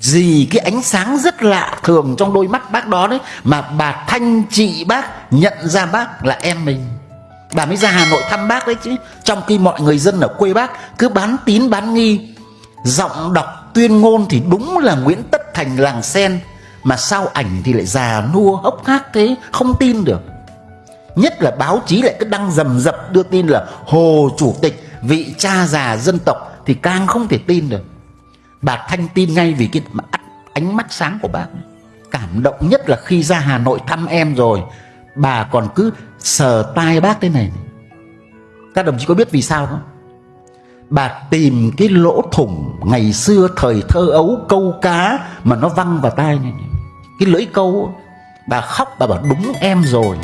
Gì cái ánh sáng rất lạ thường trong đôi mắt bác đó đấy, Mà bà Thanh chị bác nhận ra bác là em mình. Bà mới ra Hà Nội thăm bác đấy chứ. Trong khi mọi người dân ở quê bác cứ bán tín bán nghi, Giọng đọc tuyên ngôn thì đúng là Nguyễn Tất Thành làng sen, Mà sao ảnh thì lại già nua hốc hác thế, Không tin được. Nhất là báo chí lại cứ đăng rầm rập đưa tin là Hồ Chủ tịch, vị cha già dân tộc Thì càng không thể tin được. Bà Thanh tin ngay vì cái ánh mắt sáng của bác Cảm động nhất là khi ra Hà Nội thăm em rồi, Bà còn cứ sờ tai bác thế này Các đồng chí có biết vì sao không? Bà tìm cái lỗ thủng ngày xưa thời thơ ấu, câu cá Mà nó văng vào tai này Cái lưỡi câu Bà khóc, bà bảo đúng em rồi.